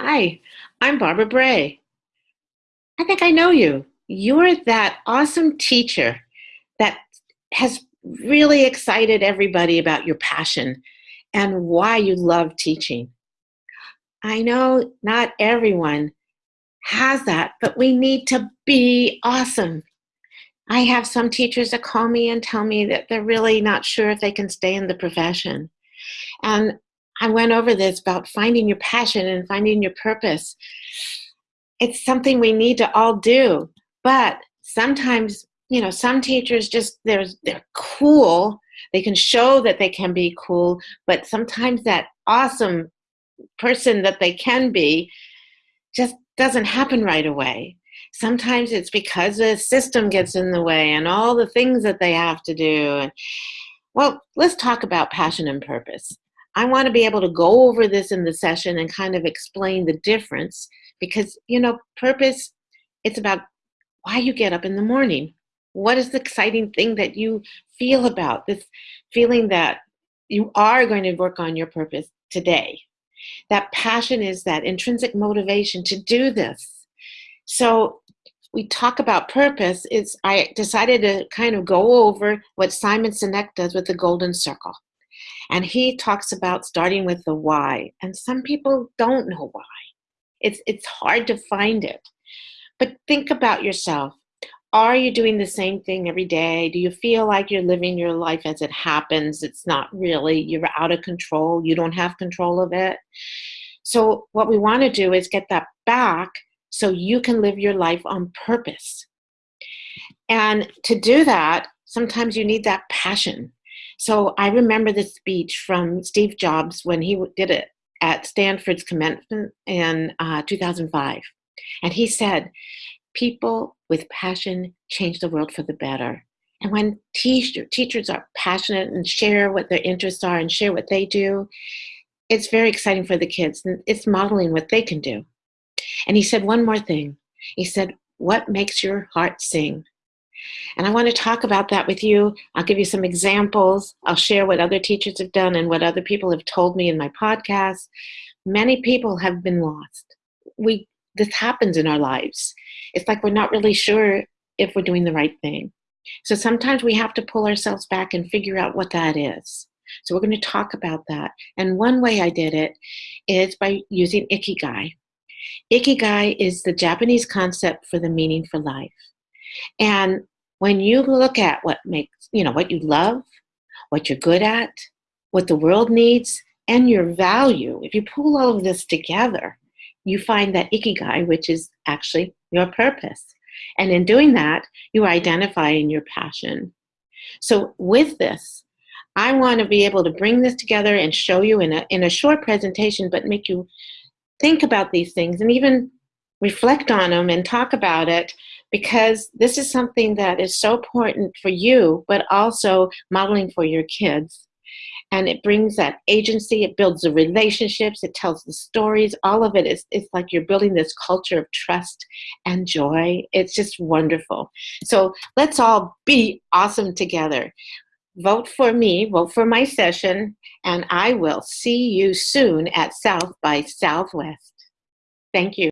Hi, I'm Barbara Bray. I think I know you. You're that awesome teacher that has really excited everybody about your passion and why you love teaching. I know not everyone has that, but we need to be awesome. I have some teachers that call me and tell me that they're really not sure if they can stay in the profession. And I went over this about finding your passion and finding your purpose. It's something we need to all do. But sometimes, you know, some teachers just, they're, they're cool. They can show that they can be cool, but sometimes that awesome person that they can be just doesn't happen right away. Sometimes it's because the system gets in the way and all the things that they have to do. Well, let's talk about passion and purpose. I want to be able to go over this in the session and kind of explain the difference because, you know, purpose, it's about why you get up in the morning. What is the exciting thing that you feel about this feeling that you are going to work on your purpose today? That passion is that intrinsic motivation to do this. So we talk about purpose is I decided to kind of go over what Simon Sinek does with the golden circle. And he talks about starting with the why. And some people don't know why. It's, it's hard to find it. But think about yourself. Are you doing the same thing every day? Do you feel like you're living your life as it happens? It's not really, you're out of control. You don't have control of it. So what we want to do is get that back so you can live your life on purpose. And to do that, sometimes you need that passion. So I remember the speech from Steve Jobs when he did it at Stanford's commencement in uh, 2005. And he said, people with passion change the world for the better. And when teacher, teachers are passionate and share what their interests are and share what they do, it's very exciting for the kids. And it's modeling what they can do. And he said one more thing. He said, what makes your heart sing? And I want to talk about that with you. I'll give you some examples. I'll share what other teachers have done and what other people have told me in my podcast. Many people have been lost. We this happens in our lives. It's like we're not really sure if we're doing the right thing. So sometimes we have to pull ourselves back and figure out what that is. So we're going to talk about that. And one way I did it is by using Ikigai. Ikigai is the Japanese concept for the meaning for life. And when you look at what makes, you know, what you love, what you're good at, what the world needs, and your value, if you pull all of this together, you find that ikigai, which is actually your purpose. And in doing that, you identify in your passion. So with this, I want to be able to bring this together and show you in a, in a short presentation, but make you think about these things and even reflect on them and talk about it because this is something that is so important for you, but also modeling for your kids. And it brings that agency, it builds the relationships, it tells the stories, all of it is it's like you're building this culture of trust and joy. It's just wonderful. So let's all be awesome together. Vote for me, vote for my session, and I will see you soon at South by Southwest. Thank you.